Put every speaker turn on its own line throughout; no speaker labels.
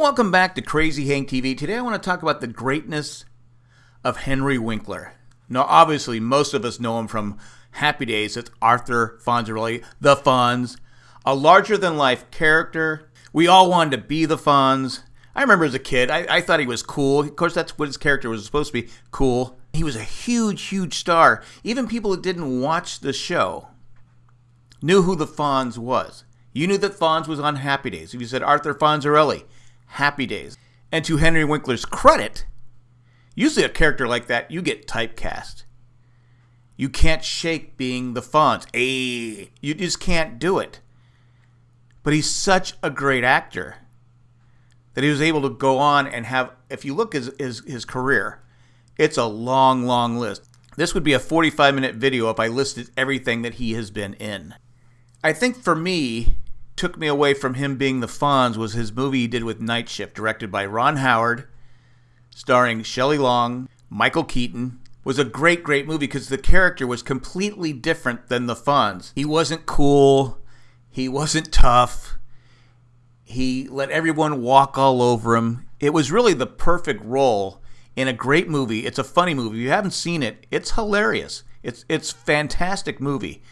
Welcome back to Crazy Hank TV. Today I want to talk about the greatness of Henry Winkler. Now, obviously, most of us know him from Happy Days. It's Arthur Fonzarelli, the Fonz, a larger than life character. We all wanted to be the Fonz. I remember as a kid, I, I thought he was cool. Of course, that's what his character was supposed to be cool. He was a huge, huge star. Even people that didn't watch the show knew who the Fonz was. You knew that Fonz was on Happy Days. If you said Arthur Fonzarelli, Happy Days. And to Henry Winkler's credit, usually a character like that, you get typecast. You can't shake being the Fonz. Hey, you just can't do it. But he's such a great actor that he was able to go on and have, if you look at his, his, his career, it's a long, long list. This would be a 45 minute video if I listed everything that he has been in. I think for me, took me away from him being the Fonz was his movie he did with Night Shift, directed by Ron Howard, starring Shelley Long, Michael Keaton. Was a great, great movie because the character was completely different than the Fonz. He wasn't cool. He wasn't tough. He let everyone walk all over him. It was really the perfect role in a great movie. It's a funny movie. If you haven't seen it, it's hilarious. It's it's fantastic movie.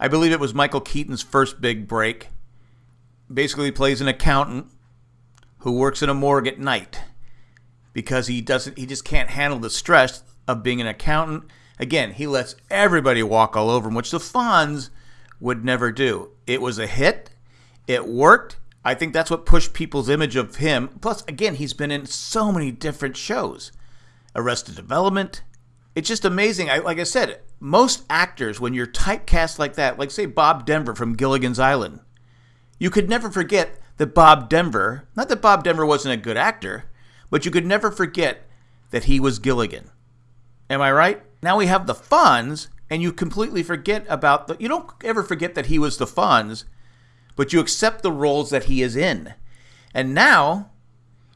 I believe it was Michael Keaton's first big break. Basically, plays an accountant who works in a morgue at night because he doesn't he just can't handle the stress of being an accountant. Again, he lets everybody walk all over him, which the Fonz would never do. It was a hit. It worked. I think that's what pushed people's image of him. Plus, again, he's been in so many different shows. Arrested Development, it's just amazing. I, like I said, most actors, when you're typecast like that, like say Bob Denver from Gilligan's Island, you could never forget that Bob Denver, not that Bob Denver wasn't a good actor, but you could never forget that he was Gilligan. Am I right? Now we have the Fonz, and you completely forget about the. You don't ever forget that he was the Fonz, but you accept the roles that he is in. And now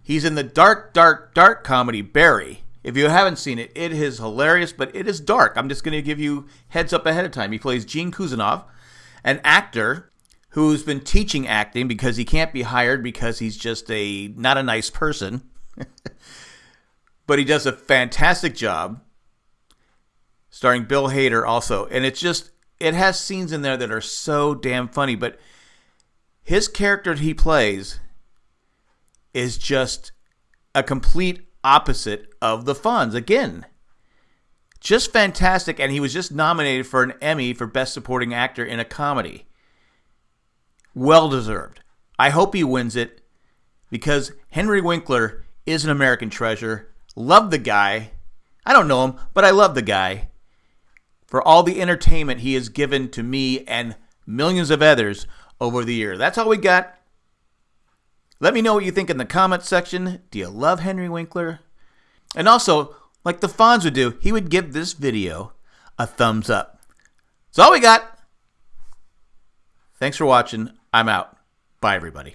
he's in the dark, dark, dark comedy Barry if you haven't seen it, it is hilarious, but it is dark. I'm just going to give you heads up ahead of time. He plays Gene Cousineau, an actor who's been teaching acting because he can't be hired because he's just a not a nice person. but he does a fantastic job. Starring Bill Hader also, and it's just it has scenes in there that are so damn funny, but his character he plays is just a complete opposite of the Fonz. Again, just fantastic. And he was just nominated for an Emmy for Best Supporting Actor in a Comedy. Well deserved. I hope he wins it because Henry Winkler is an American treasure. Love the guy. I don't know him, but I love the guy for all the entertainment he has given to me and millions of others over the year. That's all we got. Let me know what you think in the comments section. Do you love Henry Winkler? And also, like the Fonz would do, he would give this video a thumbs up. That's all we got. Thanks for watching. I'm out. Bye, everybody.